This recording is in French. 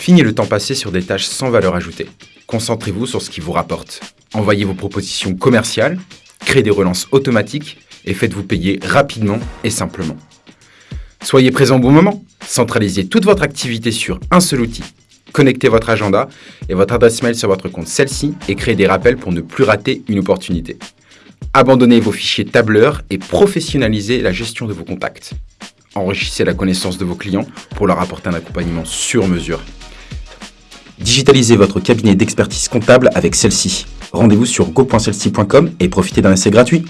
Fini le temps passé sur des tâches sans valeur ajoutée. Concentrez-vous sur ce qui vous rapporte. Envoyez vos propositions commerciales, créez des relances automatiques et faites-vous payer rapidement et simplement. Soyez présent au bon moment. Centralisez toute votre activité sur un seul outil. Connectez votre agenda et votre adresse mail sur votre compte celle-ci et créez des rappels pour ne plus rater une opportunité. Abandonnez vos fichiers tableurs et professionnalisez la gestion de vos contacts. Enrichissez la connaissance de vos clients pour leur apporter un accompagnement sur mesure. Digitalisez votre cabinet d'expertise comptable avec celle-ci. Rendez-vous sur go.celci.com et profitez d'un essai gratuit.